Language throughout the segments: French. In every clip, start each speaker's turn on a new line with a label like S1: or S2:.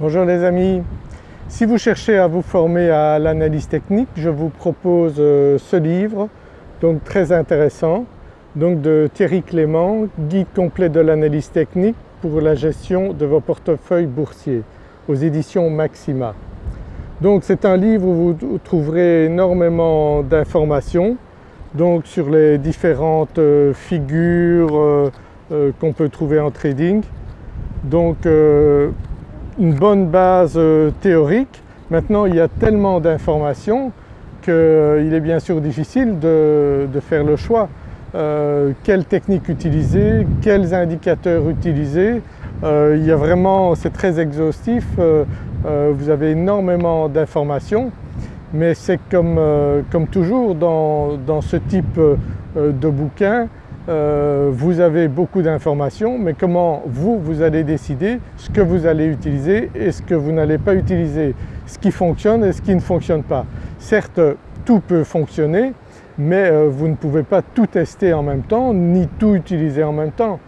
S1: Bonjour les amis, si vous cherchez à vous former à l'analyse technique, je vous propose euh, ce livre, donc très intéressant, donc de Thierry Clément, Guide complet de l'analyse technique pour la gestion de vos portefeuilles boursiers aux éditions Maxima. Donc c'est un livre où vous trouverez énormément d'informations donc sur les différentes euh, figures euh, qu'on peut trouver en trading. Une bonne base euh, théorique. Maintenant il y a tellement d'informations qu'il euh, est bien sûr difficile de, faire le choix. Euh, quelle technique utiliser, quels indicateurs utiliser. il y a vraiment, c'est très exhaustif, vous avez énormément d'informations mais c'est comme, comme, toujours dans, dans, ce type de bouquin, euh, vous avez beaucoup d'informations mais comment vous, vous allez décider ce que vous allez utiliser et ce que vous n'allez pas utiliser, ce qui fonctionne et ce qui ne fonctionne pas. Certes tout peut fonctionner mais euh, vous ne pouvez pas tout tester en même temps ni tout utiliser en même temps.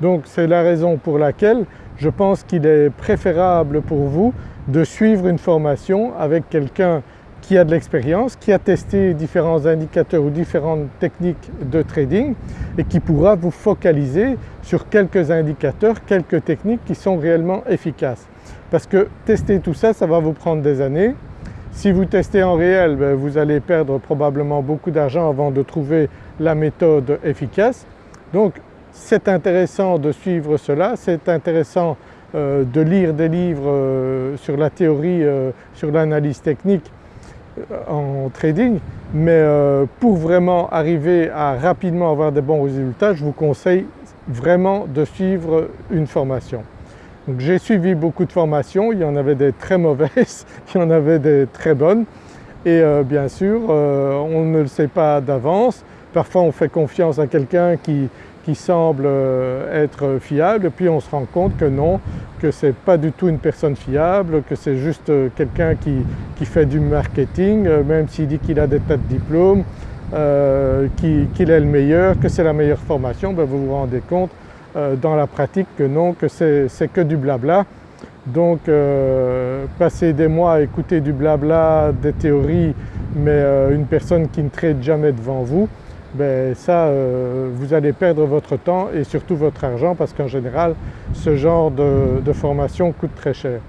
S1: Donc c'est la raison pour laquelle je pense qu'il est préférable pour vous de suivre une formation avec quelqu'un qui a de l'expérience, qui a testé différents indicateurs ou différentes techniques de trading et qui pourra vous focaliser sur quelques indicateurs, quelques techniques qui sont réellement efficaces. Parce que tester tout ça, ça va vous prendre des années. Si vous testez en réel, ben, vous allez perdre probablement beaucoup d'argent avant de trouver la méthode efficace. Donc c'est intéressant de suivre cela, c'est intéressant euh, de lire des livres euh, sur la théorie, euh, sur l'analyse technique en trading mais euh, pour vraiment arriver à rapidement avoir des bons résultats je vous conseille vraiment de suivre une formation. Donc j'ai suivi beaucoup de formations, il y en avait des très mauvaises, il y en avait des très bonnes. Et euh, bien sûr euh, on ne le sait pas d'avance, parfois on fait confiance à quelqu'un qui, qui semble euh, être fiable puis on se rend compte que non, que ce n'est pas du tout une personne fiable, que c'est juste euh, quelqu'un qui, fait du marketing, euh, même s'il dit qu'il a des tas de diplômes, qu'il est le meilleur, que c'est la meilleure formation, ben vous vous rendez compte dans la pratique que non, que c'est que du blabla. Donc passer des mois à écouter du blabla, des théories, mais une personne qui ne trade jamais devant vous, ben ça euh, vous allez perdre votre temps et surtout votre argent parce qu'en général ce genre de, formation coûte très cher.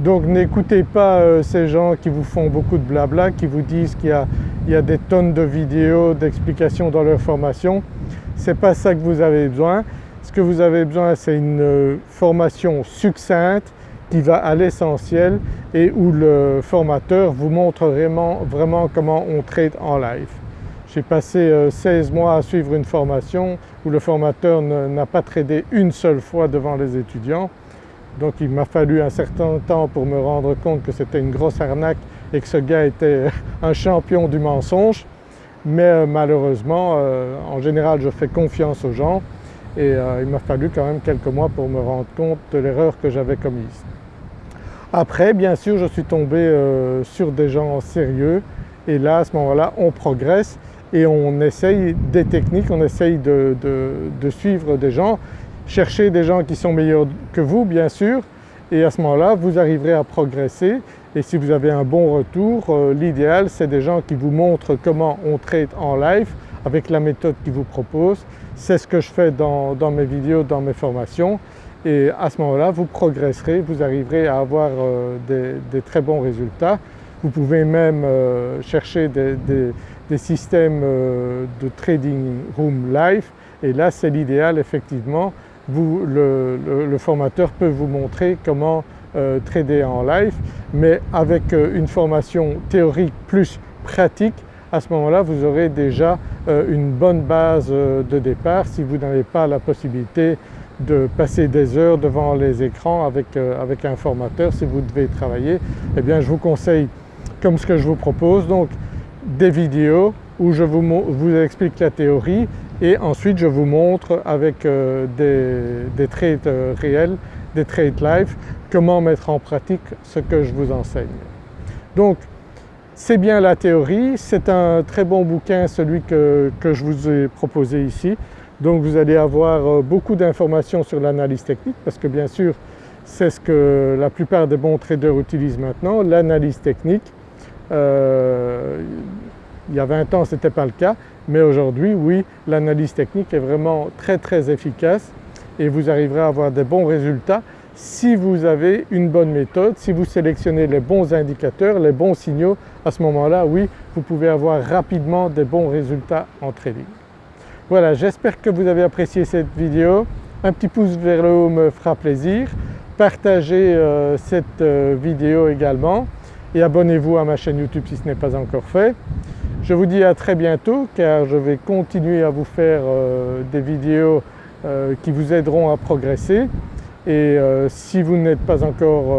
S1: Donc n'écoutez pas euh, ces gens qui vous font beaucoup de blabla, qui vous disent qu'il y, a des tonnes de vidéos, d'explications dans leur formation. Ce n'est pas ça que vous avez besoin. Ce que vous avez besoin c'est une euh, formation succincte qui va à l'essentiel et où le formateur vous montre vraiment, vraiment comment on trade en live. J'ai passé 16 euh, mois à suivre une formation où le formateur n'a pas tradé une seule fois devant les étudiants. Donc il m'a fallu un certain temps pour me rendre compte que c'était une grosse arnaque et que ce gars était un champion du mensonge. Mais euh, malheureusement, euh, en général je fais confiance aux gens et il m'a fallu quand même quelques mois pour me rendre compte de l'erreur que j'avais commise. Après bien sûr je suis tombé sur des gens sérieux et là à ce moment-là on progresse et on essaye des techniques, on essaye de, suivre des gens, chercher des gens qui sont meilleurs que vous bien sûr et à ce moment-là vous arriverez à progresser et si vous avez un bon retour, euh, l'idéal c'est des gens qui vous montrent comment on trade en live avec la méthode qu'ils vous proposent. C'est ce que je fais dans, mes vidéos, dans mes formations et à ce moment-là vous progresserez, vous arriverez à avoir euh, des, très bons résultats. Vous pouvez même euh, chercher des, des systèmes euh, de trading room live et là c'est l'idéal effectivement. Vous, le, formateur peut vous montrer comment euh, trader en live mais avec euh, une formation théorique plus pratique à ce moment-là vous aurez déjà une bonne base de départ si vous n'avez pas la possibilité de passer des heures devant les écrans avec, avec un formateur si vous devez travailler. Eh bien je vous conseille comme ce que je vous propose donc des vidéos où je vous, explique la théorie et ensuite je vous montre avec euh, des, trades euh, réels, des trades live, comment mettre en pratique ce que je vous enseigne. Donc c'est bien la théorie, c'est un très bon bouquin celui que, je vous ai proposé ici. Donc vous allez avoir euh, beaucoup d'informations sur l'analyse technique parce que bien sûr c'est ce que la plupart des bons traders utilisent maintenant, l'analyse technique. Euh, il y a 20 ans ce n'était pas le cas mais aujourd'hui oui l'analyse technique est vraiment très très efficace et vous arriverez à avoir des bons résultats si vous avez une bonne méthode, si vous sélectionnez les bons indicateurs, les bons signaux, à ce moment-là oui vous pouvez avoir rapidement des bons résultats en trading. Voilà j'espère que vous avez apprécié cette vidéo, un petit pouce vers le haut me fera plaisir, partagez euh, cette euh, vidéo également et abonnez-vous à ma chaîne YouTube si ce n'est pas encore fait. Je vous dis à très bientôt car je vais continuer à vous faire euh, des vidéos euh, qui vous aideront à progresser et euh, si vous n'êtes pas encore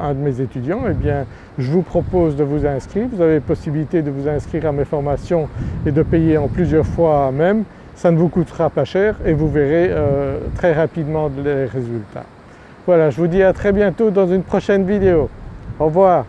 S1: un de mes étudiants eh bien je vous propose de vous inscrire. Vous avez possibilité de vous inscrire à mes formations et de payer en plusieurs fois même. Ça ne vous coûtera pas cher et vous verrez très rapidement les résultats. Voilà je vous dis à très bientôt dans une prochaine vidéo. Au revoir.